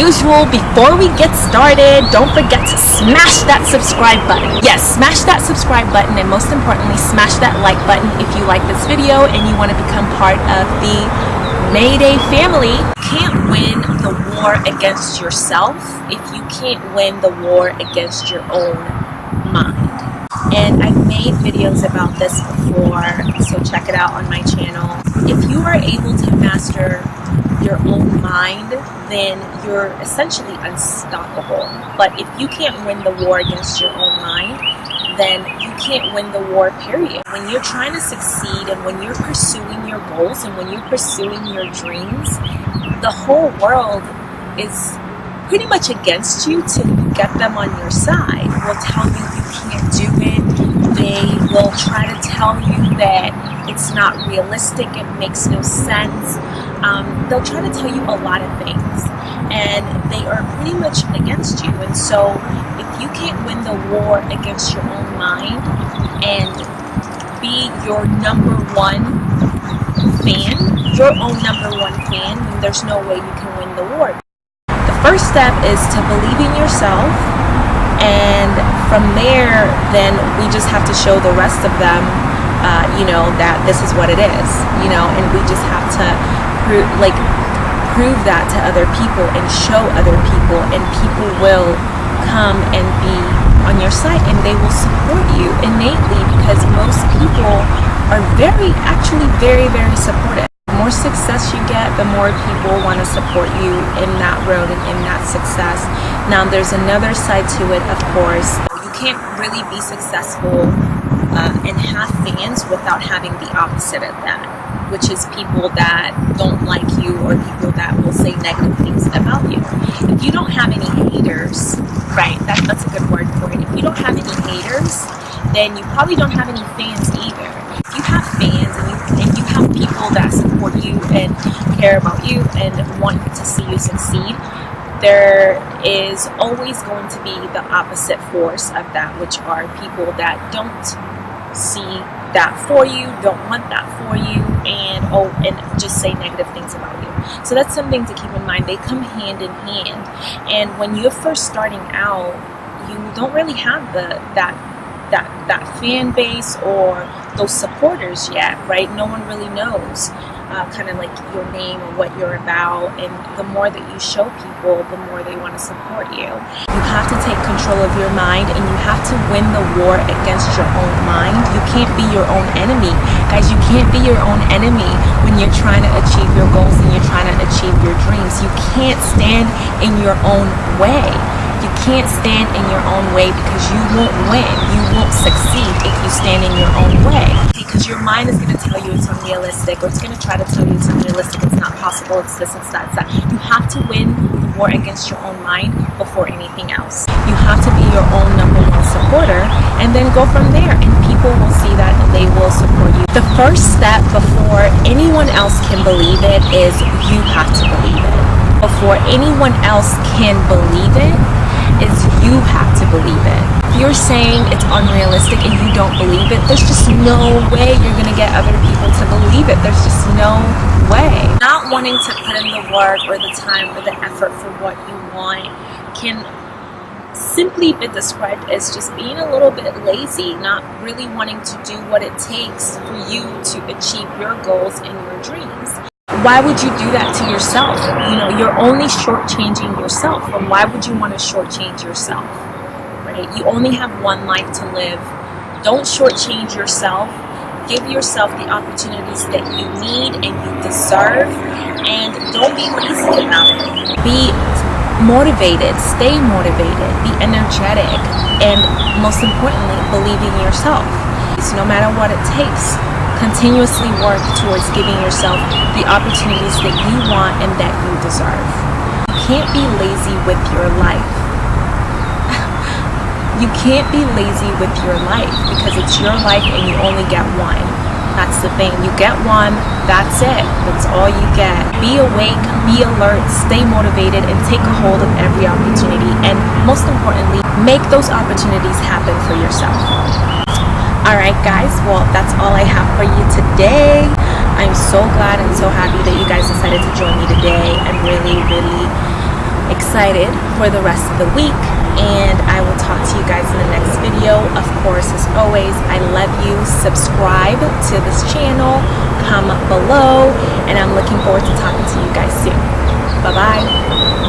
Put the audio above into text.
usual, before we get started, don't forget to smash that subscribe button. Yes, smash that subscribe button and most importantly, smash that like button if you like this video and you want to become part of the Mayday family. Can't win the war against yourself if you can't win the war against your own mind and I've made videos about this before so check it out on my channel if you are able to master your own mind then you're essentially unstoppable. But if you can't win the war against your own mind then you can't win the war period. When you're trying to succeed and when you're pursuing your goals and when you're pursuing your dreams the whole world is pretty much against you to get them on your side. Will tell you you can't do it. They will try to tell you that it's not realistic. It makes no sense um, they'll try to tell you a lot of things and they are pretty much against you. And so if you can't win the war against your own mind and be your number one fan your own number one fan then there's no way you can win the war. The first step is to believe in yourself and from there then we just have to show the rest of them uh, you know that this is what it is you know and we just have to prove like prove that to other people and show other people and people will come and be on your side and they will support you innately because most people are very actually very very supportive The more success you get, the more people want to support you in that road and in that success. Now, there's another side to it, of course. You can't really be successful uh, and have fans without having the opposite of that, which is people that don't like you or people that will say negative things about you. If you don't have any haters, right, that, that's a good word for it. If you don't have any haters, then you probably don't have any fans either. If you have fans and you, and you have people that support you and care about you and want to see you succeed, there is always going to be the opposite force of that, which are people that don't see that for you, don't want that for you, and oh, and just say negative things about you. So that's something to keep in mind. They come hand in hand, and when you're first starting out, you don't really have the that that that fan base or those supporters yet, right? No one really knows uh, kind of like your name and what you're about, and the more that you show people, the more they want to support you. You have to take control of your mind, and you have to win the war against your own mind. You can't be your own enemy, guys. You can't be your own enemy when you're trying to achieve your goals and you're trying to achieve your dreams. You can't stand in your own way you can't stand in your own way because you won't win. You won't succeed if you stand in your own way. Because your mind is going to tell you it's unrealistic or it's going to try to tell you it's unrealistic, it's not possible, it's this, it's that, it's that. You have to win the war against your own mind before anything else. You have to be your own number one supporter and then go from there and people will see that and they will support you. The first step before anyone else can believe it is you have to believe it. Before anyone else can believe it, is you have to believe it. If you're saying it's unrealistic and you don't believe it, there's just no way you're to get other people to believe it. There's just no way. Not wanting to put in the work or the time or the effort for what you want can simply be described as just being a little bit lazy, not really wanting to do what it takes for you to achieve your goals and your dreams why would you do that to yourself? You know, you're only shortchanging yourself. And why would you want to shortchange yourself? Right? You only have one life to live. Don't shortchange yourself. Give yourself the opportunities that you need and you deserve. And don't be lazy about it. Be motivated, stay motivated, be energetic, and most importantly, believe in yourself. So no matter what it takes, continuously work towards giving yourself the opportunities that you want and that you deserve. You can't be lazy with your life. you can't be lazy with your life because it's your life and you only get one. That's the thing. You get one, that's it. That's all you get. Be awake, be alert, stay motivated, and take a hold of every opportunity. And most importantly, make those opportunities happen for yourself. Alright guys, well that's all I have for you today. I'm so glad and so happy that you guys decided to join me today. I'm really, really excited for the rest of the week and I will talk to you guys in the next video. Of course, as always, I love you. Subscribe to this channel, comment below, and I'm looking forward to talking to you guys soon. Bye-bye.